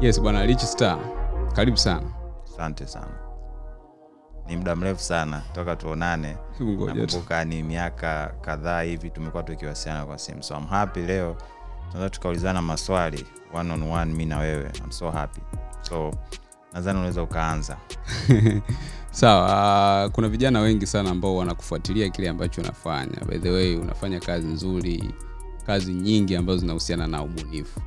Yes bwana Rich Star, karibu sana. Asante sana, ni muda mrefu sana toka tuonane. Nakumbuka ni miaka kadhaa hivi tumekuwa tukiwasiliana kwa simu, so I'm happy leo tunaweza tukaulizana maswali one on one, mi na wewe. I'm so happy, so nadhani unaweza ukaanza. Sawa, So, uh, kuna vijana wengi sana ambao wanakufuatilia kile ambacho unafanya. By the way, unafanya kazi nzuri, kazi nyingi ambazo zinahusiana na ubunifu.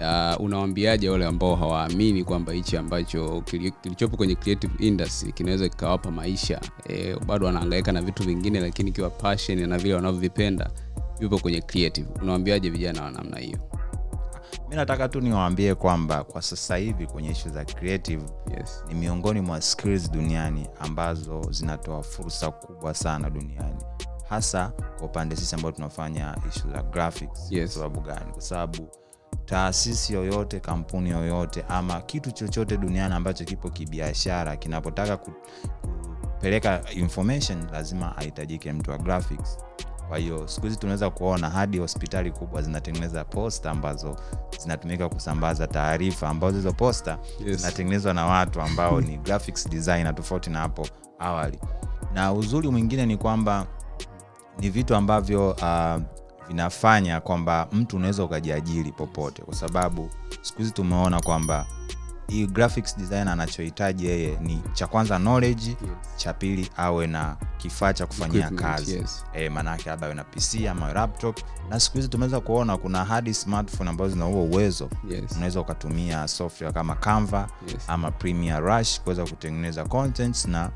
Uh, unawaambiaje wale ambao hawaamini kwamba hichi ambacho kilichopo kwenye creative industry kinaweza kikawapa maisha e, bado wanaangaika na vitu vingine, lakini ikiwa passion na vile wanavyovipenda vipo kwenye creative. Unawaambiaje vijana wa namna hiyo? Mi nataka tu niwaambie kwamba kwa sasa hivi kwenye ishu za creative Yes. ni miongoni mwa skills duniani ambazo zinatoa fursa kubwa sana duniani hasa kwa upande sisi ambao tunafanya ishu za graphics Yes. kwa sababu gani kwa sababu taasisi yoyote kampuni yoyote ama kitu chochote duniani ambacho kipo kibiashara kinapotaka kupeleka information lazima ahitajike mtu wa graphics kwa hiyo siku hizi tunaweza kuona hadi hospitali kubwa zinatengeneza posta ambazo zinatumika kusambaza taarifa ambazo hizo posta Yes. zinatengenezwa na watu ambao ni graphics designer tofauti na hapo awali na uzuri mwingine ni kwamba ni vitu ambavyo uh, vinafanya kwamba mtu unaweza ukajiajiri popote kwa sababu siku hizi tumeona kwamba hii graphics designer anachohitaji yeye ni cha kwanza knowledge cha pili awe na kifaa cha kufanyia kazi yes. e, maanaake labda awe na pc ama laptop na siku hizi tumeweza kuona kuna hadi smartphone ambazo zina huo uwezo Yes. unaweza ukatumia software kama canva Yes. ama premier Rush kuweza kutengeneza contents na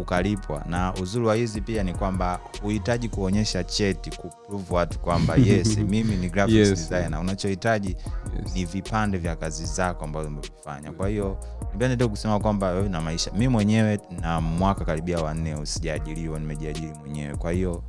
ukalipwa na uzuri wa hizi pia ni kwamba huhitaji kuonyesha cheti kuprove watu kwamba yes mimi ni graphics Yes. designer unachohitaji Yes. ni vipande vya kazi zako ambazo umevifanya kwa hiyo nipende tu kusema kwamba wewe na maisha mi mwenyewe na mwaka karibia wanne usijaajiriwa nimejiajiri mwenyewe kwa hiyo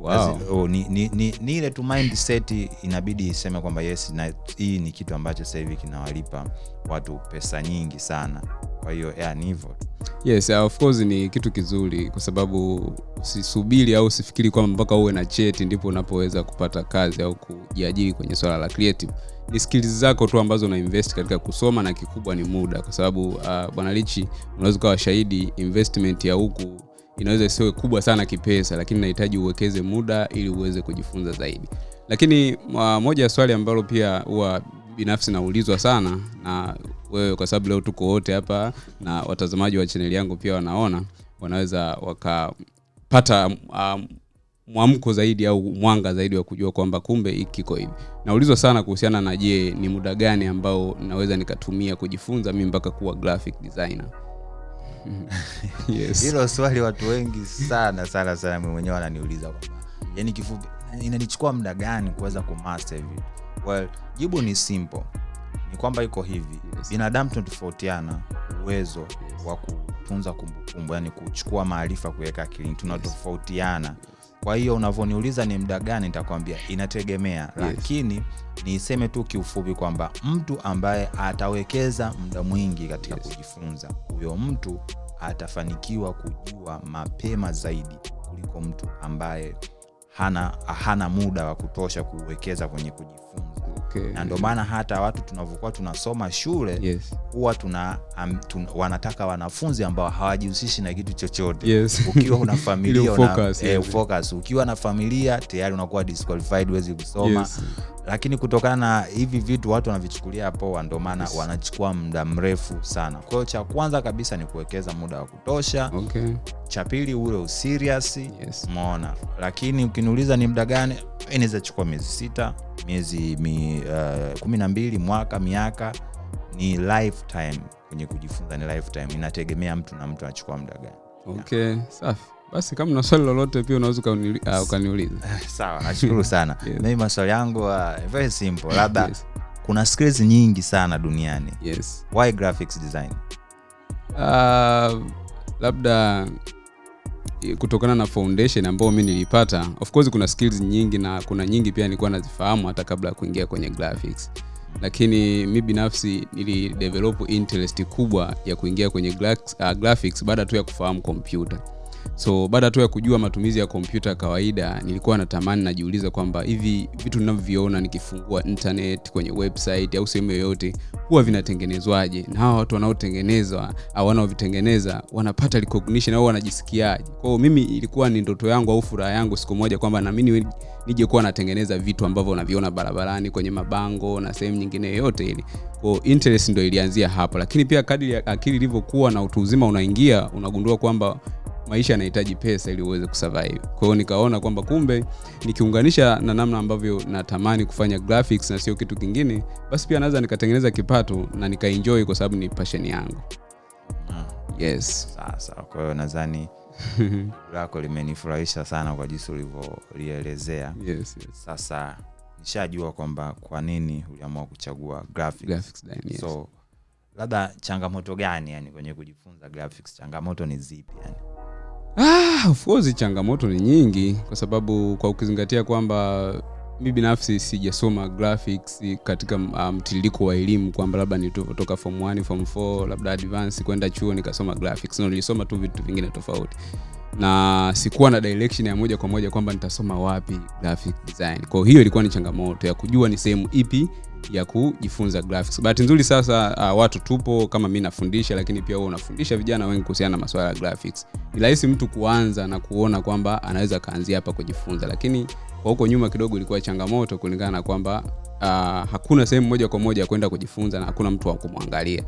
Wow. Oh, ni, ni, ni, ni ile tu mindset inabidi iseme kwamba yes na hii ni kitu ambacho sasa hivi kinawalipa watu pesa nyingi sana kwa hiyo yeah, ni hivyo tu. Yes uh, of course ni kitu kizuri kwa sababu usisubiri au usifikiri kwamba mpaka uwe na cheti ndipo unapoweza kupata kazi au kujiajiri kwenye swala la creative. Ni skills zako tu ambazo una invest katika kusoma na kikubwa ni muda kwa sababu uh, bwana lichi unaweza ukawa shahidi investment ya huku inaweza isiwe kubwa sana kipesa lakini inahitaji uwekeze muda ili uweze kujifunza zaidi. Lakini uh, moja ya swali ambalo pia huwa binafsi naulizwa sana na wewe kwa sababu leo tuko wote hapa na watazamaji wa chaneli yangu pia wanaona wanaweza wakapata um, mwamko zaidi au mwanga zaidi wa kujua kwamba kumbe hiki kiko hivi. Naulizwa sana kuhusiana na je ni muda gani ambao naweza nikatumia kujifunza mimi mpaka kuwa graphic designer? Yes. hilo swali watu wengi sana sana sana mwenyewe wananiuliza kwamba yani kifupi inanichukua muda gani kuweza kumaster hivi? Well jibu ni simple ni kwamba iko hivi Yes. binadamu tunatofautiana uwezo yes. wa kutunza kumbukumbu yani kuchukua maarifa kuweka akilini tunatofautiana yes. kwa hiyo unavyoniuliza ni muda gani nitakwambia inategemea yes. lakini niseme tu kiufupi kwamba mtu ambaye atawekeza muda mwingi katika Yes. kujifunza huyo mtu atafanikiwa kujua mapema zaidi kuliko mtu ambaye hana, hana muda wa kutosha kuwekeza kwenye kujifunza okay. na ndio maana hata watu tunavyokuwa tunasoma shule yes. huwa tuna, um, tuna wanataka wanafunzi ambao hawajihusishi na kitu chochote Yes. ukiwa una familia Ili una, focus, eh, yes. focus. ukiwa na familia tayari unakuwa disqualified huwezi kusoma Yes. Lakini kutokana na hivi vitu watu wanavichukulia poa ndio maana Yes. wanachukua muda mrefu sana. Kwa hiyo cha kwanza kabisa ni kuwekeza muda wa kutosha. Okay. cha pili ule userious Yes. umeona? Lakini ukiniuliza ni muda gani inaweza chukua miezi sita miezi mi, uh, kumi na mbili mwaka miaka ni lifetime. Kwenye kujifunza ni lifetime. Inategemea mtu na mtu anachukua muda gani. Okay safi basi kama na swali lolote pia unaweza ah, ukaniuliza. Sawa nashukuru sana. Yes. mimi maswali yangu uh, very simple. Labda yes. kuna skills nyingi sana duniani. Yes. why graphics design? Uh, labda eh, kutokana na foundation ambayo mi nilipata of course kuna skills nyingi na kuna nyingi pia nilikuwa nazifahamu hata kabla ya kuingia kwenye graphics. Lakini mi binafsi nilidevelop interest kubwa ya kuingia kwenye gra- uh, graphics baada tu ya kufahamu kompyuta so baada tu ya kujua matumizi ya kompyuta kawaida nilikuwa natamani najiuliza kwamba hivi vitu ninavyoviona nikifungua internet kwenye website au sehemu yoyote huwa vinatengenezwaje? Na hawa watu wanaotengenezwa au wanaovitengeneza wanapata recognition au wanajisikiaje? Kwao mimi ilikuwa ni ndoto yangu au furaha yangu siku moja kwamba na mimi nije kuwa natengeneza vitu ambavyo unaviona barabarani kwenye mabango na sehemu nyingine yoyote ile. kwao interest ndio ilianzia hapo. Lakini pia kadri akili ilivyokuwa na utu uzima unaingia unagundua kwamba maisha yanahitaji pesa ili uweze kusurvive. Kwa hiyo nikaona kwamba kumbe nikiunganisha na namna ambavyo natamani kufanya graphics na sio kitu kingine basi pia naweza nikatengeneza kipato na nikaenjoy kwa sababu ni passion yangu. Yes. Sasa kwa hiyo nadhani lako limenifurahisha sana kwa jinsi ulivyolielezea. Yes, yes. sasa nishajua kwamba kwa nini uliamua kuchagua graphics. Graphics design, yes. so labda changamoto gani yani kwenye kujifunza graphics? Changamoto ni zipi yani Ah, of course changamoto ni nyingi kwa sababu kwa ukizingatia kwamba mi binafsi sijasoma graphics katika mtiririko um, wa elimu kwamba labda nitoka form 1 form 4 labda advance kwenda chuo nikasoma graphics. No, nilisoma tu vitu vingine tofauti. Na sikuwa na direction ya moja kwa moja kwamba nitasoma wapi graphic design. Kwa hiyo ilikuwa ni changamoto ya kujua ni sehemu ipi ya kujifunza graphics. Bahati nzuri sasa uh, watu tupo kama mi nafundisha lakini pia wewe unafundisha vijana wengi kuhusiana na masuala ya graphics. Ni rahisi mtu kuanza na kuona kwamba anaweza kaanzia hapa kujifunza lakini kwa huko nyuma kidogo ilikuwa changamoto kulingana na kwamba uh, hakuna sehemu moja kwa moja kwenda kujifunza na hakuna mtu wa kumwangalia.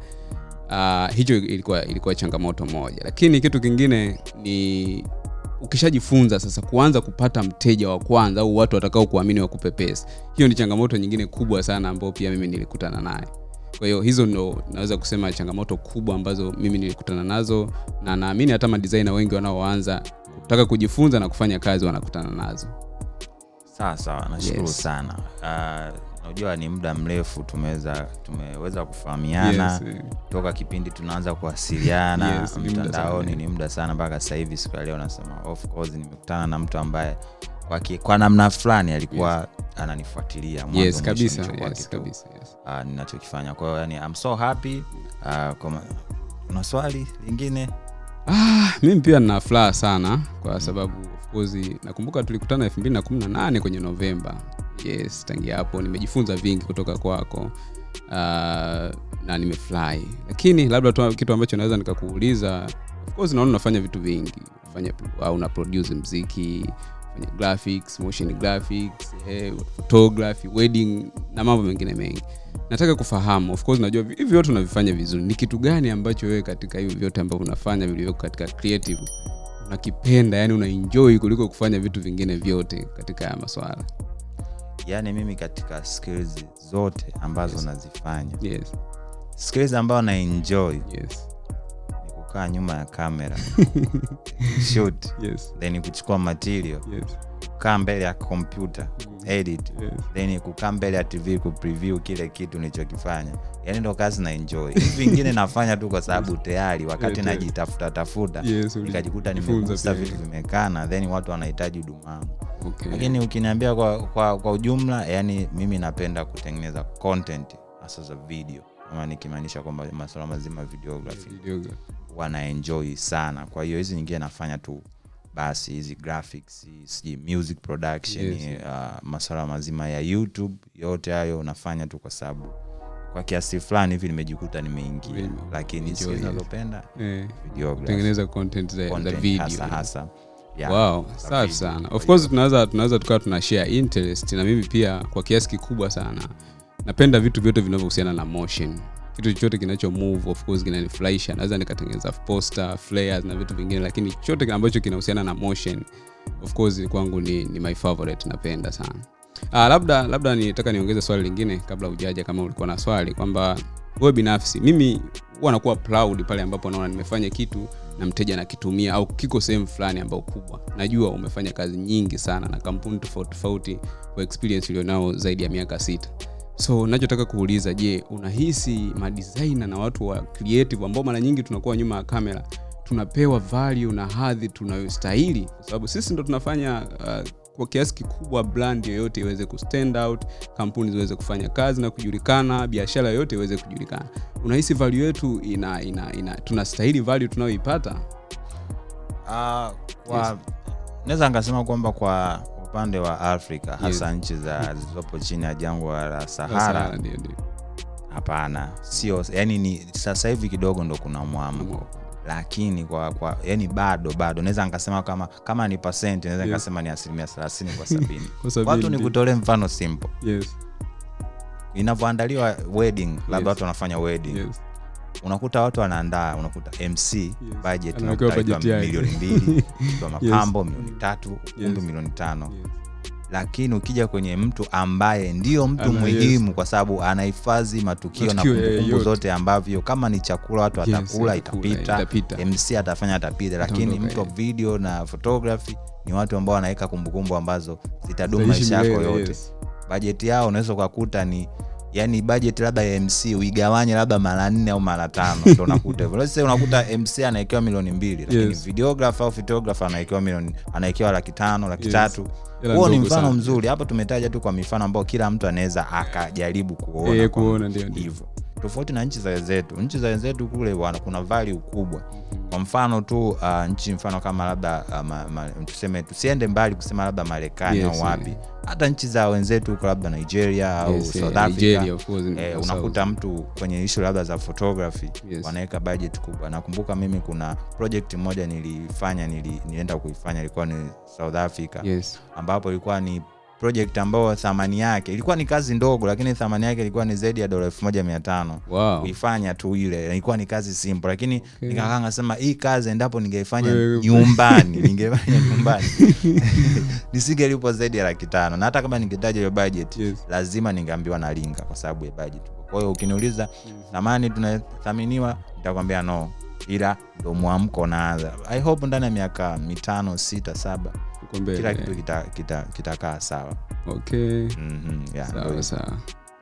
Uh, hicho ilikuwa ilikuwa changamoto moja. Lakini kitu kingine ni ukishajifunza sasa kuanza kupata mteja wa kwanza au watu watakao kuamini wakupe pesa hiyo ni changamoto nyingine kubwa sana ambayo pia mimi nilikutana naye kwa hiyo hizo ndo naweza kusema changamoto kubwa ambazo mimi nilikutana nazo na naamini hata madisaina wengi wanaoanza kutaka kujifunza na kufanya kazi wanakutana nazo. Sawa sawa. Nashukuru Yes. sana. Uh, unajua ni muda mrefu tumeweza tumeweza kufahamiana Yes, eh. toka kipindi tunaanza kuwasiliana Yes, mtandaoni ni muda sana mpaka sasa hivi siku ya leo nasema of course nimekutana na mtu ambaye kwa, ki- kwa namna fulani alikuwa yes. ananifuatilia yes kabisa yes, kabisa yes. uh, ninachokifanya kwa hiyo yani I'm so happy uh, kwa una swali lingine Ah, mimi pia nina furaha sana kwa sababu of course nakumbuka tulikutana 2018 kwenye Novemba. Yes, tangia hapo nimejifunza vingi kutoka kwako. Uh, na nimefurahi. Lakini labda tu kitu ambacho naweza nikakuuliza, course naona unafanya vitu vingi. Unafanya au una produce mziki, fanya graphics, motion graphics, eh, photography, wedding na mambo mengine mengi nataka kufahamu of course najua hivi vyote unavifanya vizuri ni kitu gani ambacho wewe katika hivi vyote ambavyo unafanya vilivyoko katika creative unakipenda yani unaenjoy kuliko kufanya vitu vingine vyote katika haya maswala yaani mimi katika skills zote ambazo Yes. nazifanya. Yes. Skills ambayo na enjoy. Yes. Ni kukaa nyuma ya kamera shoot. Yes. Then kuchukua material. Yes. Kukaa mbele ya kompyuta edit. Yes. Then kukaa mbele ya tv kupreview kile kitu nilichokifanya. Yani ndo kazi na enjoy. Hivi vingine nafanya tu kwa sababu tayari wakati Yes, najitafuta tafuta Yes, nikajikuta nimegusa vitu vimekana then watu wanahitaji huduma yangu okay. Lakini ukiniambia kwa, kwa, kwa ujumla yani mimi napenda kutengeneza content hasa za video. Ama nikimaanisha kwamba masuala mazima videography. Videography. wanaenjoy sana. Kwa hiyo hizi nyingine nafanya tu basi hizi graphics sijui music production Yes. uh, masuala mazima ya youtube yote hayo unafanya tu kwa sababu kwa kiasi fulani hivi nimejikuta nimeingia. Enjoy, lakini zinazopenda yeah. videography. Content za, za video. hasa hasa. yeah, wow safi sana. Of course tunaweza tunaweza tukawa tuna share interest na mimi pia kwa kiasi kikubwa sana. Napenda vitu vyote vinavyohusiana na motion. Kitu chochote kinacho move of course kinanifurahisha. Naweza nikatengeneza poster flares na vitu vingine lakini chochote ambacho kinahusiana na motion of course kwangu ni, ni my favorite napenda sana. Ah, labda labda nitaka niongeze swali lingine kabla hujaja, kama ulikuwa na swali kwamba wewe binafsi mimi huwa nakuwa proud pale ambapo naona nimefanya kitu na mteja anakitumia au kiko sehemu fulani ambayo kubwa. Najua umefanya kazi nyingi sana na kampuni tofauti tofauti kwa experience ulionao zaidi ya miaka sita. So nachotaka kuuliza je unahisi madesigner na watu wa creative ambao mara nyingi tunakuwa nyuma ya kamera tunapewa value na hadhi tunayostahili? Kwa sababu sisi ndo tunafanya uh, kwa kiasi kikubwa brand yoyote iweze ku stand out kampuni ziweze kufanya kazi na kujulikana biashara yoyote iweze kujulikana. Unahisi value yetu ina, ina, ina tunastahili value tunayoipata? Ah, kwa yes. naweza nikasema kwamba kwa upande wa afrika hasa nchi za zilizopo chini ya jangwa la sahara. Hapana. Sio yani ni sasa hivi kidogo ndo kuna mwamko lakini kwa, kwa yani bado bado naweza nikasema kama kama ni pasenti naweza Yes. nikasema ni asilimia thelathini kwa sabini watu ni kutolee mfano simple yes, inavyoandaliwa wedding labda Yes. watu wanafanya wedding yes. unakuta watu wanaandaa unakuta mc yes. Budget milioni mbili mapambo milioni tatu ukumbi Yes. milioni tano Yes. Lakini ukija kwenye mtu ambaye ndio mtu Ana- muhimu yes. kwa sababu anahifadhi matukio na Matukio, kumbukumbu zote ambavyo kama ni chakula watu Yes, watakula itakula, itapita itapita. mc atafanya atapita lakini mtu wa video na photography ni watu ambao wanaweka kumbukumbu ambazo zitadumu maisha yako yote yes. bajeti yao unaweza ukakuta ni yani budget labda ya mc uigawanye labda mara nne au mara tano ndo unakuta hivyo Sasa unakuta mc anawekewa milioni mbili lakini Yes. videographer au photographer anawekewa milioni anawekewa laki tano laki Yes. tatu huo ni mfano sana. mzuri hapa tumetaja tu kwa mifano ambayo kila mtu anaweza akajaribu kuona e, kuona, ndio, ndio. hivyo tofauti na nchi za wenzetu nchi za wenzetu kule wana, kuna value kubwa kwa mfano tu uh, nchi mfano kama labda uh, ma, ma, tuseme tusiende mbali kusema labda marekani Yes, au wapi yeah. hata nchi za wenzetu huko labda nigeria au Yes, south yeah, africa Nigeria, course, Eh, unakuta mtu kwenye ishu labda za photography Yes. wanaweka budget kubwa nakumbuka mimi kuna project moja nilifanya nili, nilienda kuifanya ilikuwa ni south africa yes. ambapo ilikuwa ni project ambayo thamani yake ilikuwa ni kazi ndogo lakini thamani yake ilikuwa ni zaidi ya dola elfu moja mia tano wow. kuifanya tu ile ilikuwa ni kazi simple lakini Okay. nikakaa nasema hii kazi endapo ningeifanya nyumbani ningefanya nyumbani. Nisingelipo zaidi ya laki tano. Na hata kama ningetaja hiyo budget Yes. lazima ningeambiwa na linga kwa sababu ya budget. Kwa hiyo ukiniuliza thamani tunathaminiwa nitakwambia no. Ila ndo mwamko naanza. I hope ndani ya miaka mitano sita saba Mbele, kila eh. kitu kitakaa kita, kita sawa. Okay. mm-hmm, yeah, sawa sawa.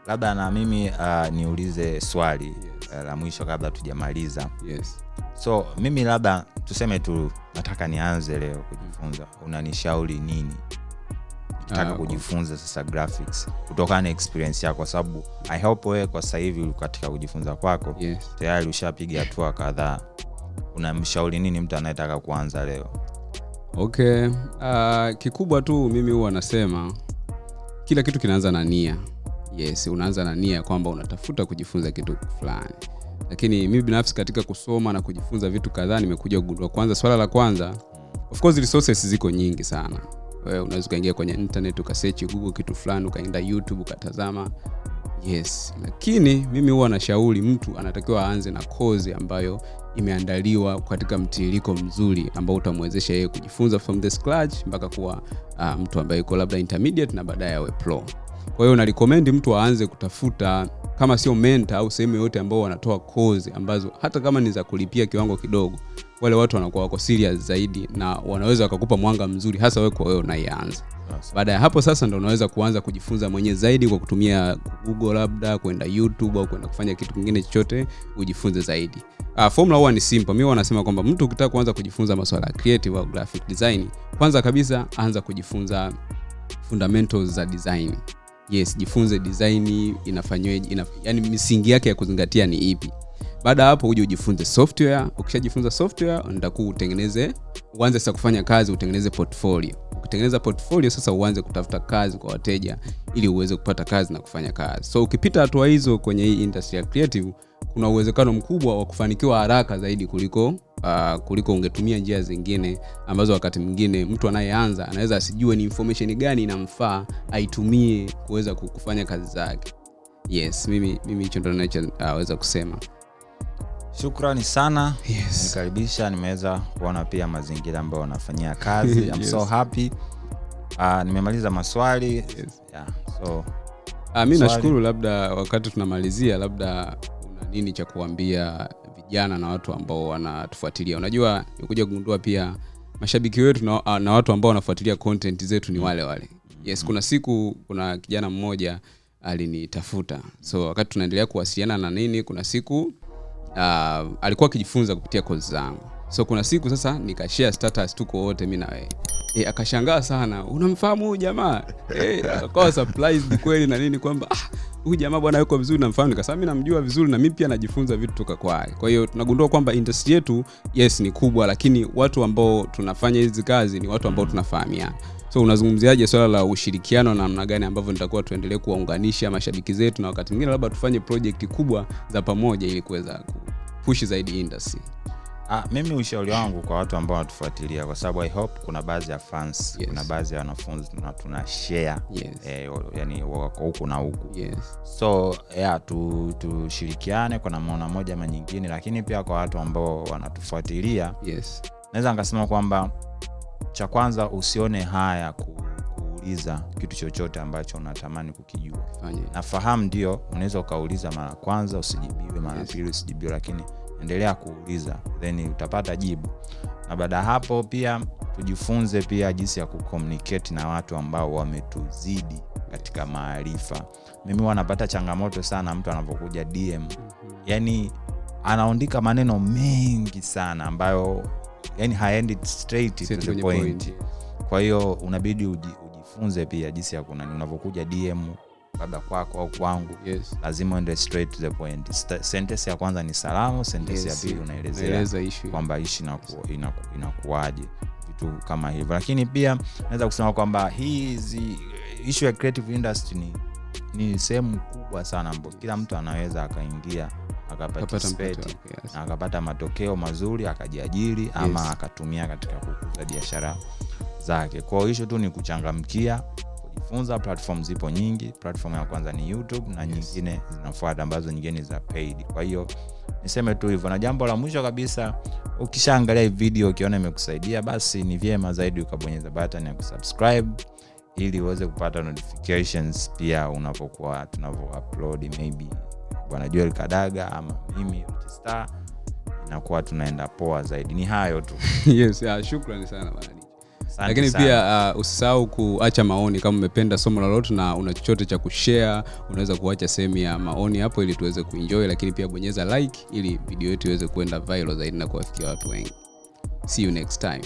Labda na mimi uh, niulize swali uh, la mwisho kabla tujamaliza. Yes. so mimi labda tuseme tu nataka nianze leo kujifunza. Unanishauri nini? Taka Ah, kujifunza sasa graphics. Kutokana na experience yako kwa sababu i hope wewe kwa sasa hivi katika kujifunza kwako. Yes. tayari ushapiga hatua kadhaa. Unamshauri nini mtu anayetaka kuanza leo okay uh, kikubwa tu mimi huwa nasema kila kitu kinaanza na nia. Yes unaanza na nia kwamba unatafuta kujifunza kitu fulani. Lakini mimi binafsi katika kusoma na kujifunza vitu kadhaa nimekuja kugundua kwanza swala la kwanza of course resources ziko nyingi sana. Wewe unaweza ukaingia kwenye internet ukasechi google kitu fulani ukaenda youtube ukatazama. Yes lakini mimi huwa nashauri mtu anatakiwa aanze na kozi ambayo imeandaliwa katika mtiririko mzuri ambao utamwezesha yeye kujifunza from the scratch mpaka kuwa uh, mtu ambaye yuko labda intermediate na baadaye awe pro kwa hiyo narecommend mtu aanze kutafuta kama sio menta au sehemu yoyote ambao wanatoa kozi ambazo hata kama ni za kulipia kiwango kidogo wale watu wanakuwa wako serious zaidi na wanaweza wakakupa mwanga mzuri hasa wewe kwa wewe unaianza. baada ya hapo sasa ndo unaweza kuanza kujifunza mwenyewe zaidi kwa kutumia google labda kwenda youtube au kwenda kufanya kitu kingine chochote ujifunze zaidi. Uh, formula huwa ni simple. Mi wanasema kwamba mtu ukitaka kuanza kujifunza masuala ya creative au graphic design kwanza kabisa anza kujifunza fundamentals za design yes jifunze design inafanyweje ina, yani misingi yake ya kuzingatia ni ipi. Baada ya hapo uje ujifunze software. Ukishajifunza software ndakuu utengeneze uanze sasa kufanya kazi utengeneze portfolio. Ukitengeneza portfolio sasa uanze kutafuta kazi kwa wateja ili uweze kupata kazi na kufanya kazi. So ukipita hatua hizo kwenye hii industry ya creative kuna uwezekano mkubwa wa kufanikiwa haraka zaidi kuliko uh, kuliko ungetumia njia zingine ambazo wakati mwingine mtu anayeanza anaweza asijue ni information gani inamfaa aitumie kuweza kufanya kazi zake. Yes mimi mimi hicho ndo nachoweza kusema. Shukrani sana. Yes. nikaribisha nimeweza kuona pia mazingira ambayo wanafanyia kazi. I'm so happy. Uh, nimemaliza maswali. Yes. yeah, so Uh, mi nashukuru labda wakati tunamalizia labda una nini cha kuambia vijana na watu ambao wanatufuatilia. Unajua kuja kugundua pia mashabiki wetu na, ah, na watu ambao wanafuatilia content zetu ni wale wale. Yes kuna siku kuna kijana mmoja alinitafuta. So wakati tunaendelea kuwasiliana na nini kuna siku uh, alikuwa akijifunza kupitia kozi zangu. So kuna siku sasa nikashare status tuko wote mi na wewe e, akashangaa sana unamfahamu huyu jamaa? E, akawa surprised kweli na nini kwamba ah, huyu jamaa bwana yuko vizuri namfahamu nikasema mimi namjua vizuri na mimi pia najifunza vitu toka kwake kwa hiyo tunagundua kwamba industry yetu yes ni kubwa lakini watu ambao tunafanya hizi kazi ni watu ambao tunafahamiana. So unazungumziaje swala la ushirikiano na namna gani ambavyo nitakuwa tuendelee kuwaunganisha mashabiki zetu na wakati mwingine labda tufanye project kubwa za pamoja ili kuweza kupushi zaidi industry Ah, mimi ushauri wangu kwa watu ambao wanatufuatilia kwa sababu i hope kuna baadhi ya fans Yes. kuna baadhi ya wanafunzi na tuna share yes. eh, yani wako huku na huku yes. so yeah, tu- tushirikiane kwa namna moja ama nyingine lakini pia kwa watu ambao wanatufuatilia yes. naweza nikasema kwamba cha kwanza usione haya ku, kuuliza kitu chochote ambacho unatamani kukijua nafahamu ndio unaweza ukauliza mara kwanza usijibiwe mara Yes. pili usijibiwe lakini endelea kuuliza then utapata jibu. Na baada ya hapo pia tujifunze pia jinsi ya kucommunicate na watu ambao wametuzidi katika maarifa. Mimi wanapata changamoto sana mtu anapokuja dm yani anaondika maneno mengi sana ambayo yani haendi straight to the point point. kwa hiyo unabidi uji, ujifunze pia jinsi ya kunani unavyokuja dm labda kwako au kwangu yes. lazima uende straight to the point sentence ya kwanza ni salamu sentence Yes. ya pili unaelezea kwamba ishi inaku- inaku- inakuwaje vitu kama hivyo lakini pia naweza kusema kwamba hizi ishu ya creative industry ni, ni sehemu kubwa sana ambapo kila mtu anaweza akaingia wake, yes. na akapata matokeo mazuri akajiajiri ama Yes. akatumia katika kukuza biashara zake kwao hisho tu ni kuchangamkia kujifunza. Platform zipo nyingi. Platform ya kwanza ni youtube na nyingine zinafuata ambazo nyingine ni za paid. Kwa hiyo niseme tu hivyo. Na jambo la mwisho kabisa ukishaangalia hii video ukiona imekusaidia basi ni vyema zaidi ukabonyeza button ya kusubscribe ili uweze kupata notifications pia unapokuwa tunavyo upload maybe bwana joel kadaga ama mimi Star inakuwa tunaenda poa zaidi. Ni hayo tu. Yes, yeah, shukrani sana bwana lakini pia uh, usisahau kuacha maoni kama umependa somo lolote na una chochote cha kushare unaweza kuacha sehemu ya maoni hapo ili tuweze kuenjoy lakini pia bonyeza like ili video yetu iweze kuenda viral zaidi na kuwafikia watu wengi. See you next time